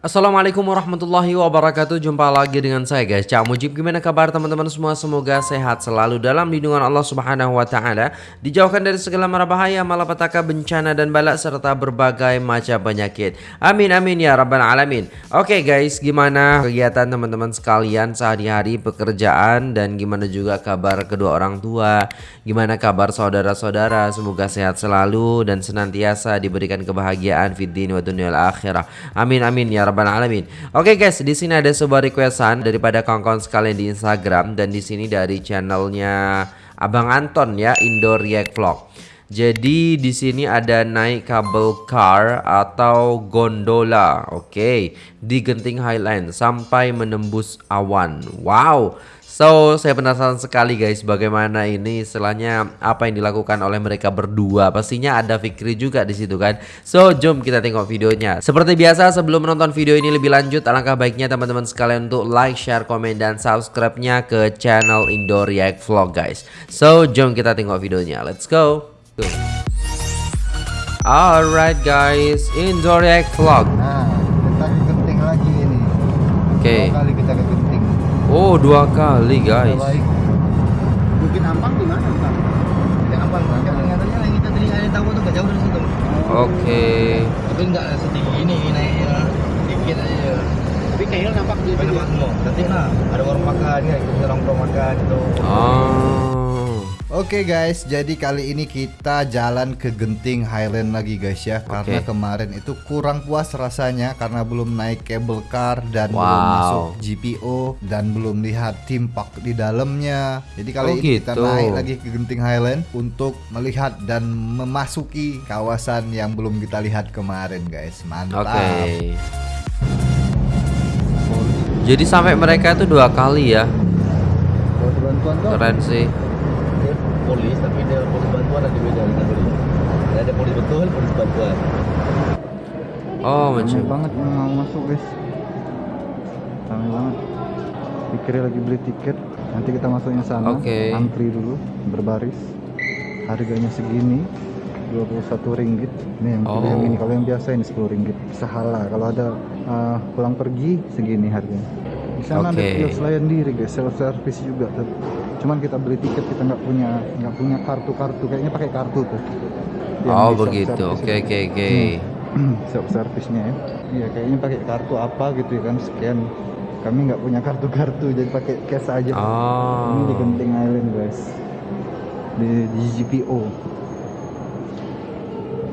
Assalamualaikum warahmatullahi wabarakatuh. Jumpa lagi dengan saya guys. Cak Mujib Gimana kabar teman-teman semua? Semoga sehat selalu dalam lindungan Allah subhanahu wa ta'ala. Dijauhkan dari segala mara bahaya Malapetaka bencana dan balak Serta berbagai macam penyakit. Amin amin ya rabbal alamin. Oke guys gimana kegiatan teman-teman sekalian Sehari-hari pekerjaan Dan gimana juga kabar kedua orang tua? Gimana kabar saudara-saudara? Semoga sehat selalu Dan senantiasa diberikan kebahagiaan Fiddin wa dunia akhirah. Amin amin ya rabbal alamin. Oke guys, di sini ada sebuah requestan daripada kawan-kawan sekalian di Instagram dan di sini dari channelnya Abang Anton ya, Indo React Vlog. Jadi di sini ada naik kabel car atau gondola, oke, okay, di Genting Highland sampai menembus awan. Wow, So, saya penasaran sekali guys bagaimana ini istilahnya apa yang dilakukan oleh mereka berdua. Pastinya ada Fikri juga di situ kan. So, jom kita tengok videonya. Seperti biasa sebelum menonton video ini lebih lanjut, alangkah baiknya teman-teman sekalian untuk like, share, komen dan subscribe-nya ke channel Indo React Vlog guys. So, jom kita tengok videonya. Let's go. Alright guys, Indo React Vlog. Nah, kita lagi ini. Oke. Okay. kali kita ke genting. Oh dua kali guys. Mungkin Ampang di mana Bang? Di Ampang Bang. Kan katanya yang kita tadi ada tahu tuh gak jauh dari situ. Oke. Okay. Tapi enggak setinggi ini naiknya dikit aja. Tapi kayaknya nampak di tempat semua. Nanti nah ada warung makan ya, kita nongkrong makan gitu. Oh. Oke okay guys, jadi kali ini kita jalan ke Genting Highland lagi guys ya Karena okay. kemarin itu kurang puas rasanya Karena belum naik cable car dan wow. belum masuk GPO Dan belum lihat tim park di dalamnya Jadi kali oh, ini gitu. kita naik lagi ke Genting Highland Untuk melihat dan memasuki kawasan yang belum kita lihat kemarin guys Mantap okay. Jadi sampai mereka itu dua kali ya Keren sih polis tapi dia polis bantuan ada beda dengan polis. Ada polis betul polis bantuan. Oh macam banget yang mau masuk guys. Ramai banget. Pikirnya lagi beli tiket. Nanti kita masuknya sana. Okay. antri dulu berbaris. Harganya segini 21 ringgit. Nih yang, oh. yang ini. Kalau yang biasa ini 10 ringgit. Sahala kalau ada uh, pulang pergi segini harganya. Di sana okay. ada kios layan diri guys. Self service juga tuh cuman kita beli tiket kita nggak punya nggak punya kartu-kartu. Kayaknya pakai kartu tuh. Oh begitu. oke oke oke. Self service-nya ya. Iya kayaknya pakai kartu apa gitu ya kan. Scan kami nggak punya kartu-kartu jadi pakai cash aja. Oh. ini di Genting Island guys. Di, di GPO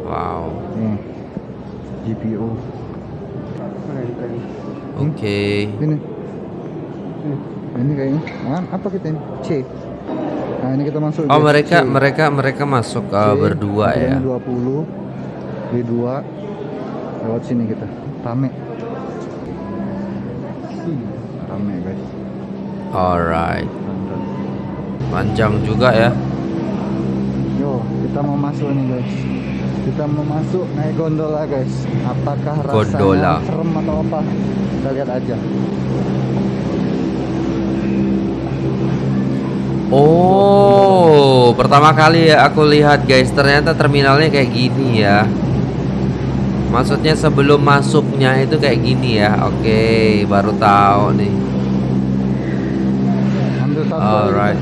wow. Nih GPO oke. Okay. ini. Ini kayaknya. Nah, apa kita ini? C. Nah ini kita masuk oh mereka C. mereka mereka masuk uh, C, berdua ya? 20 di dua. Lewat sini kita. Rame. Rame guys. Alright. Panjang juga ya? Yo kita mau masuk nih guys. Kita mau masuk naik gondola guys. Apakah rasanya gondola. serem atau apa? Kita lihat aja Oh, pertama kali ya aku lihat guys, ternyata terminalnya kayak gini ya. Maksudnya sebelum masuknya itu kayak gini ya. Oke, baru tahu nih. Alright.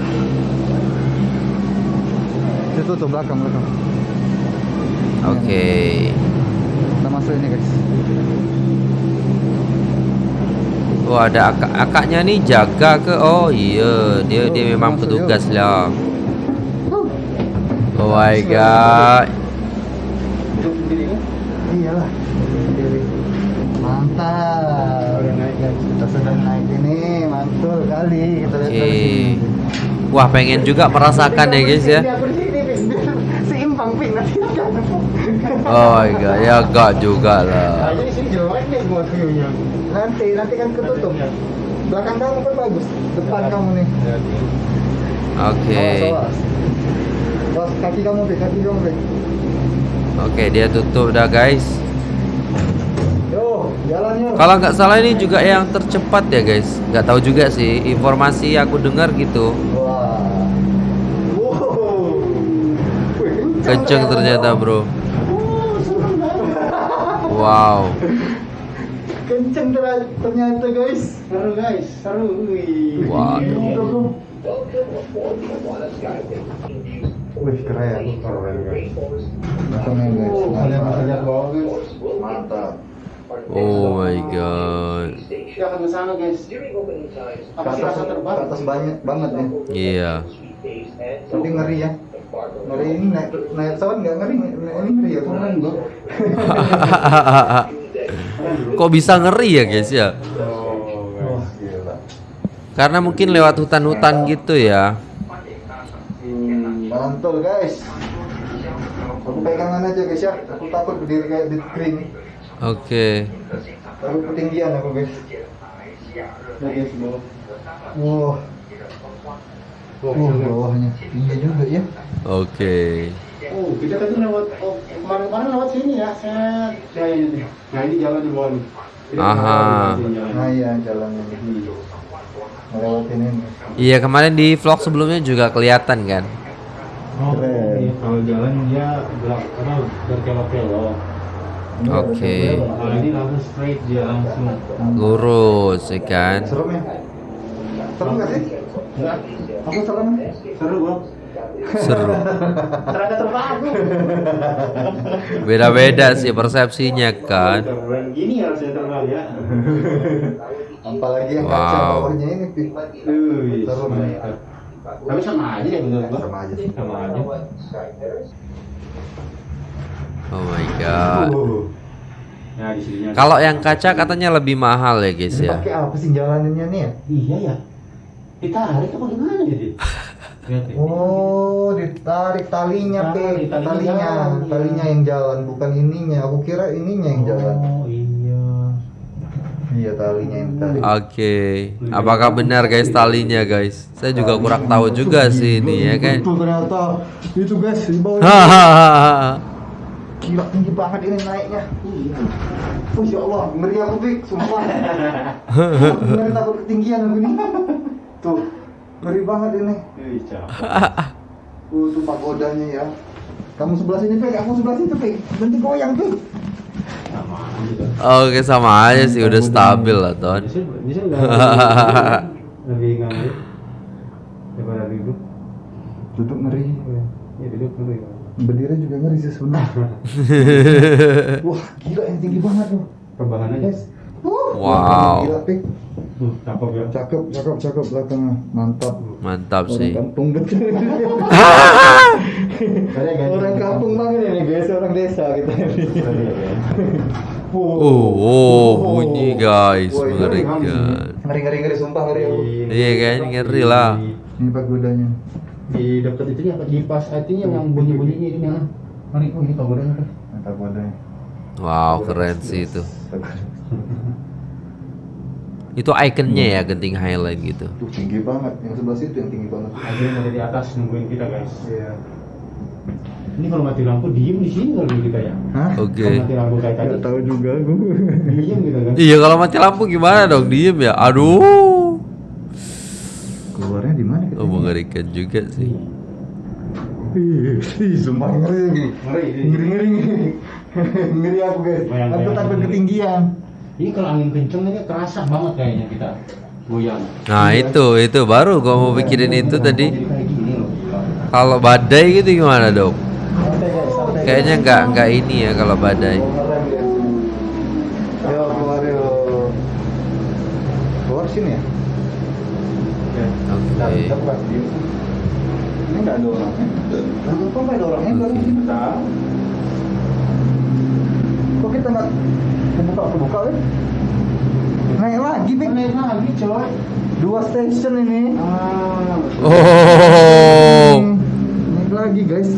Itu tuh belakang belakang. Oke. Kita masuk ini guys. Oh ada akak akaknya nih jaga ke oh iya dia dia memang petugas lah. Oh my god. Iyalah. Mantap. Udah naik guys. Kita sedang naik ini mantul kali kita lihat okay. Wah pengen juga merasakan ya guys ya. Pin nanti. Oh my god ya gak juga lah. Jadi sini jelek nih buat view-nya nanti nanti kan ketutup belakang kamu kan bagus depan kamu nih oke okay. kaki kamu be kaki kamu be oke okay, dia tutup dah guys Yo, jalannya. Kalau nggak salah ini juga yang tercepat ya guys. Nggak tahu juga sih. Informasi aku dengar gitu. Wah. Kenceng ternyata bro. Wow. Kenceng ternyata guys. Seru guys, seru. Wih. Waduh. Wih keren. Keren guys. Keren guys. Mantap. Oh my god. Kita akan ke sana guys. Apa sih rasa terbang? atas banyak banget ya. Iya. Tapi ngeri ya. Ngeri ini naik naik pesawat nggak ngeri, ini ngeri ya. Bro. Kok bisa ngeri ya guys ya? Wah, gila. Karena mungkin lewat hutan-hutan gitu ya. Hmm, mantul guys. Aku pegangan aja guys ya. Aku takut berdiri kayak di kering. Oke. Takut ketinggian aku guys. Nah, guys, bro. Wah. Wah, bawahnya tinggi juga ya. Oke. Oh, kita tadi lewat oh, kemarin-kemarin lewat sini ya. Set. Ya, ini nih. Nah, ini jalan di bawah nih. Aha. Nah iya jalannya ini. Melewatin ini. Iya kemarin di vlog sebelumnya juga kelihatan kan. Oh, iya, kalau jalan dia belak apa berkelok-kelok. Ini ada Oke. sebelah. Kalau ini langsung straight dia langsung. Lurus ya kan. Serem ya? Serem nggak sih? Enggak, Aku serem. seru bro. Seru. Ternyata terbang. Beda-beda sih persepsinya kan. Gini harusnya terbang ya. Apalagi yang kaca Wow. bawahnya ini, Serem ya? Tapi sama aja ya menurut gua. Sama aja sih. Sama aja. Oh my god. Nah. Kalau yang kaca katanya lebih mahal ya guys Ini ya. pakai apa sih jalaninnya nih ya? Iya ya. Ditarik apa gimana jadi? Oh, ditarik talinya. Tarik, talinya Talinya, jalan, iya. talinya yang jalan, bukan ininya. Aku kira ininya yang jalan. Oh iya. Iya, talinya yang tarik. Oke. Apakah benar guys talinya guys? Saya juga kurang tahu juga sih ini ya kan. Itu ternyata itu guys di bawah. Hahaha. Gila tinggi banget ini naiknya. Oh ya Allah, ngeri aku Pik, sumpah. Ngeri takut ketinggian aku ini. Tuh, ngeri banget ini. Uh, tuh pagodanya ya. Kamu sebelah sini, Pik, aku sebelah situ, Pik. Nanti goyang, Pik. Sama aja. Oke sama aja sih udah stabil lah Ton. Bisa lebih ngambil daripada duduk. Duduk ngeri. Ya duduk dulu ya. Berdiri juga ngeri sih sebenarnya. Wah, gila yang tinggi banget tuh. Rebahan aja. Guys. Uh, Wow. Gila, Pik. Tuh, cakep ya. Cakep, cakep, cakep belakangnya. Mantap. Mantap Orang sih. kampung betul. Orang kampung banget ini guys, orang desa kita ini. Oh, oh bunyi guys Wah, itu mengerikan. Ngeri ngeri ngeri sumpah ngeri aku. Iya kan, ngeri lah. Ini pagodanya. Di dekat itu apa? Di pas artinya yang bunyi-bunyinya ini yang Mari, oh ini pagodanya. Pagodanya. Wow keren sih itu. Itu ikonnya ya genting highlight gitu. Tuh tinggi banget. Yang sebelah situ yang tinggi banget. Akhirnya ada di atas nungguin kita guys. Iya. Ini kalau mati lampu diem di sini kalau kita ya. Hah? Oke. Kalau mati lampu kayak tadi Gak tahu juga aku. diem gitu kan. Iya kalau mati lampu gimana dong diem ya? Aduh. Keluarnya di mana kita? Oh mengerikan juga sih. Ih, ih, sumpah ngeri. Ngeri. Ngeri ngeri ngeri. Ngeri aku guys. Aku takut ketinggian. Ini kalau angin kenceng ini kerasa banget kayaknya kita goyang. Nah itu itu baru gua mau pikirin itu tadi. Jadi. Kalau badai gitu gimana dok? Kayaknya nggak nggak ini ya kalau badai. Keren, guys. Ayo keluar yuk. Keluar sini ya? Ya. Kita Oke. video. Ini nggak ada orangnya. Nggak ada orangnya? Kok kita nggak kebuka kebuka ya? Naik lagi, Pik. Naik lagi coy. Dua station ini. Ah. Oh. Naik lagi, guys.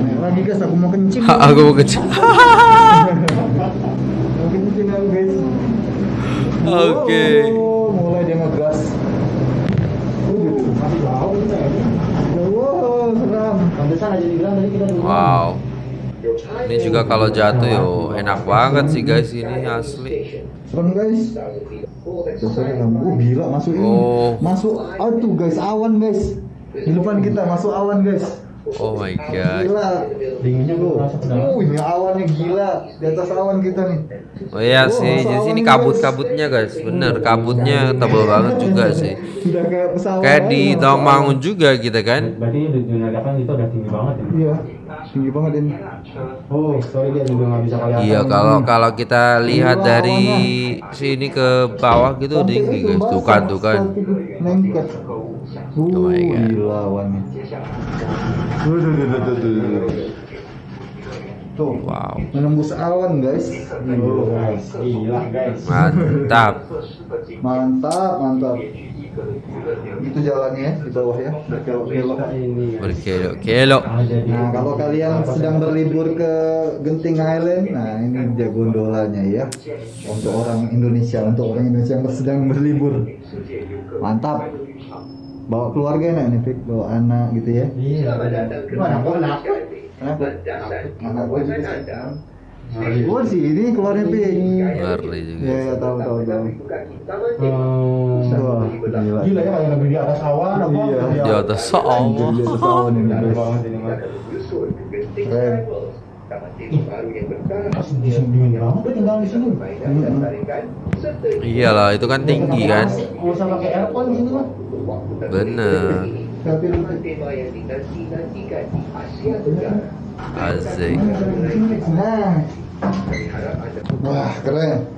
Naik lagi, guys. Aku mau kencing. Aku mau kecil. Mau kencing aku, guys. Oke. Oh, mulai dia ngegas. Uh, Masih jauh kita ya. Wow, seram. Pantesan aja dibilang tadi kita dulu. Wow. Ini juga kalau jatuh yo enak banget sih guys ini asli. Serem guys. Oh gila masuk ini. Oh. Masuk. Aduh guys awan guys. Di depan kita masuk awan guys. Oh my god. Gila. Dinginnya dalam. Uh, ini awannya gila. Di atas awan kita nih. Oh iya Oh, sih, masa di sini kabut-kabutnya guys. Bener, kabutnya tebal banget juga sih. Udah kayak pesawat. Kayak di Tawamangun juga gitu kan. Berarti di Junadakan itu udah tinggi banget ya? Iya. Tinggi banget ini. Oh, sorry dia juga nggak bisa kelihatan. Iya, kalau kalau kita lihat dari sini ke bawah gitu tinggi guys. Tuh kan, tuh kan. Lengket. Uh, Oh my God. gila awannya. Tuh, tuh, tuh, tuh, tuh, tuh. Tuh, Wow, menembus awan guys. Guys, gila guys. mantap. Mantap, mantap. Itu jalannya ya di bawah ya, berkelok-kelok. Ada di Nah, kalau kalian sedang berlibur ke Genting Highland, nah ini dia gondolanya ya. Untuk orang Indonesia, untuk orang Indonesia yang sedang berlibur. Mantap. Bawa keluarga enak nih, Fik. Bawa anak gitu ya. Iya, mana gua enak. Kenapa? Anak gue juga Gue sih ini keluarnya Fik. Ngeri juga. Ya, ya tahu tahu tahu. Hmm. Wah, gila. Gila ya kayak lagi di atas awan apa? Iya. Di atas oh. di atas awan ini guys. banget ini mah. Keren. Iyalah, itu kan tinggi kan. Mah. Bener. Asik. Wah, keren.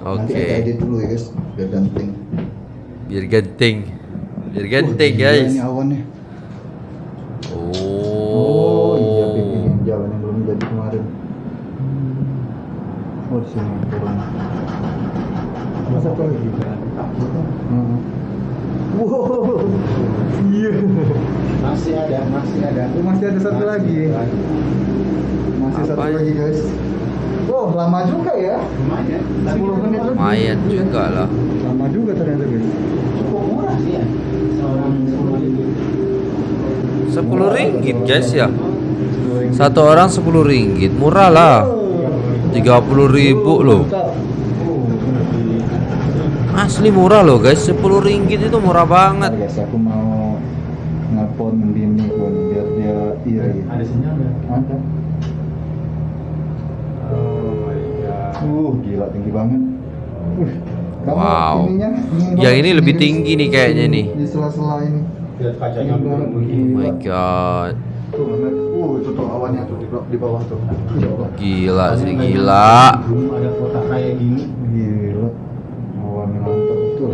Nanti Oke. kita edit dulu ya guys, biar ganting. Biar genting. Biar genting gila guys. Ini awannya. Oh. iya bikin jalan yang belum jadi kemarin. Oh, sini turun. Masa apa lagi? Hmm. Wow, iya. Masih ada, masih ada. Oh, masih ada satu lagi. Masih satu ya? lagi guys. Wow, lama juga ya. Lumayan. 10 menit lebih. Lumayan juga lah. Lama juga ternyata guys. Cukup murah sih ya. Seorang sepuluh ribu. Sepuluh ringgit guys ya. Satu orang sepuluh ringgit, murah lah. Tiga puluh ribu loh. Asli murah loh guys, sepuluh ringgit itu murah banget. Guys, aku mau nelpon bini dia iri. Ada sinyal nggak? Ada. Oh my god. Uh, gila tinggi banget. Uh, kamu Wow. ininya, Yang ini lebih tinggi nih kayaknya nih. Di sela-sela ini. Lihat kacanya begini. Oh my god, Tuh. Uh, itu tuh awannya tuh di, bawah- di bawah tuh. Ya Allah. gila sih gila. Ada kota kayak gini Gila. Awannya mantap betul.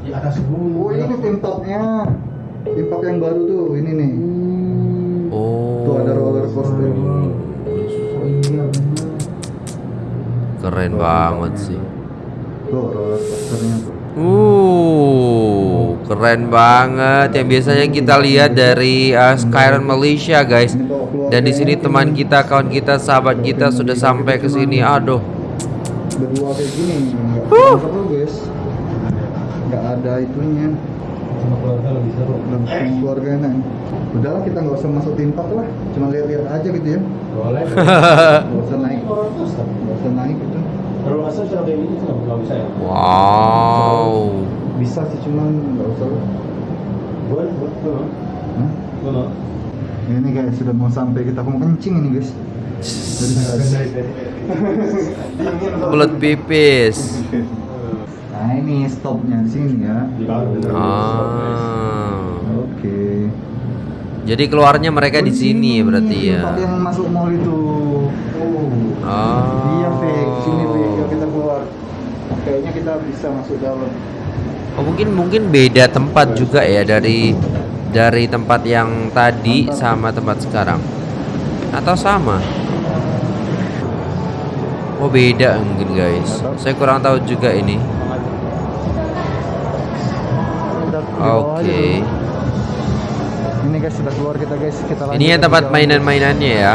di atas gunung. Oh, ini tim topnya. Top yang baru tuh, ini nih. Oh. Tuh ada roller coaster. Keren banget sih. Tuh roller coasternya tuh. Uh, keren banget. Yang biasanya kita lihat dari uh, Skyrim Malaysia, guys. Dan di sini teman kita, kawan kita, sahabat kita sudah sampai ke sini. Aduh, berdua kayak gini nggak seru guys nggak ada itunya Sama keluarga lebih seru. sama keluarga enak udahlah kita nggak usah masuk tim lah cuma lihat-lihat aja gitu ya Boleh. nggak usah naik nggak usah naik gitu Roller coaster sudah kayak gini sudah nggak bisa ya? wow. bisa sih cuman nggak usah lah Boleh, boleh. Boleh. Hah? Boleh. ini guys sudah mau sampai kita mau kencing ini guys Belut pipis. nah ini stopnya di sini ya. Ah. oke Jadi keluarnya mereka di sini berarti ya. tempat yang masuk mall itu oh Ah. iya Fik sini Fik yuk kita keluar kayaknya kita bisa masuk dalam Oh, mungkin mungkin beda tempat juga ya dari dari tempat yang tadi sama tempat sekarang. Atau sama? Oh, beda mungkin guys. Saya kurang tahu juga ini. Oke. dulu. Ini guys sudah keluar kita guys. Kita lanjut Ini ya tempat mainan-mainannya ya.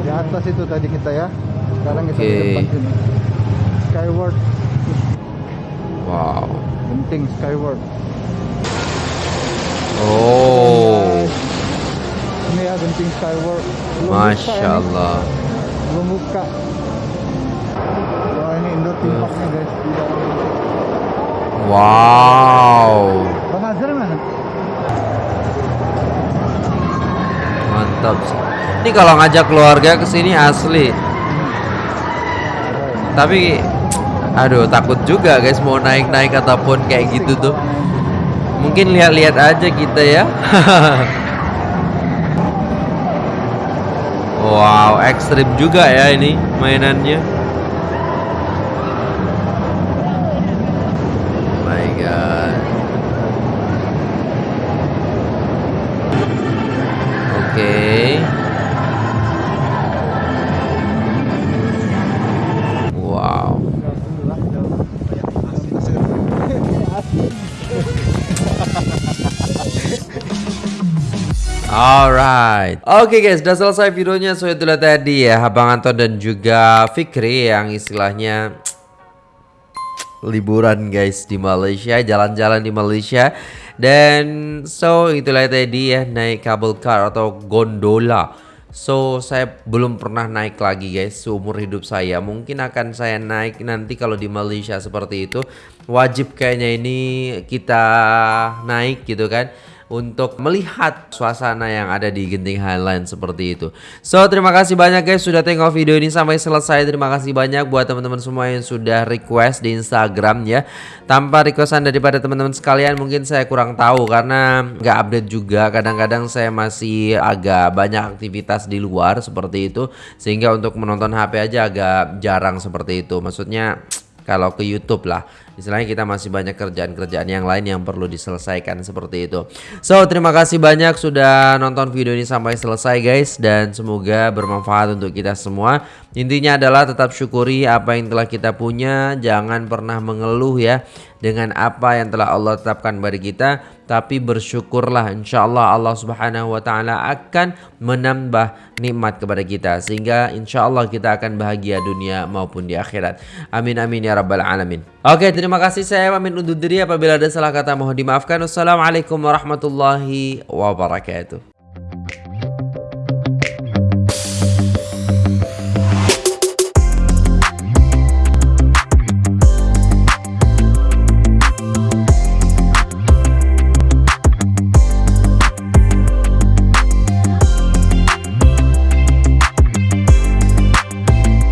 Di atas itu tadi kita ya. Sekarang kita di Oke. tempat ini. Skyward, Wow. penting Skyward. Oh. Ini ya genting Skyward. Belum buka Masya ini. Allah. Belum buka. Wah ini indoor theme parknya guys. Di dalam. Wow. Mantap sih. Ini kalau ngajak keluarga ke sini asli. Tapi aduh takut juga guys mau naik-naik ataupun kayak gitu tuh. Mungkin lihat-lihat aja kita ya. wow, ekstrim juga ya ini mainannya. God. Oke. Wow. Alright Oke guys udah selesai videonya So itulah tadi ya Abang Anton dan juga Fikri Yang istilahnya Liburan guys di Malaysia Jalan-jalan di Malaysia. Dan so itulah tadi ya Naik kabel car atau gondola. So saya belum pernah naik lagi guys Seumur hidup saya. Mungkin akan saya naik nanti kalau di Malaysia seperti itu. Wajib kayaknya ini kita naik gitu kan untuk melihat suasana yang ada di Genting Highland seperti itu. So, terima kasih banyak guys sudah tengok video ini sampai selesai. Terima kasih banyak buat teman-teman semua yang sudah request di Instagram ya. Tanpa requestan daripada teman-teman sekalian mungkin saya kurang tahu karena nggak update juga. Kadang-kadang saya masih agak banyak aktivitas di luar seperti itu sehingga untuk menonton HP aja agak jarang seperti itu. Maksudnya kalau ke YouTube lah istilahnya kita masih banyak kerjaan-kerjaan yang lain yang perlu diselesaikan seperti itu. So terima kasih banyak sudah nonton video ini sampai selesai guys. Dan semoga bermanfaat untuk kita semua. Intinya adalah tetap syukuri apa yang telah kita punya. Jangan pernah mengeluh ya dengan apa yang telah Allah tetapkan bagi kita. Tapi bersyukurlah insyaallah Allah Subhanahu wa taala akan menambah nikmat kepada kita. Sehingga insyaallah kita akan bahagia dunia maupun di akhirat. Amin amin ya rabbal alamin oke terima kasih. Saya pamit undur diri apabila ada salah kata mohon dimaafkan. Wassalamualaikum warahmatullahi wabarakatuh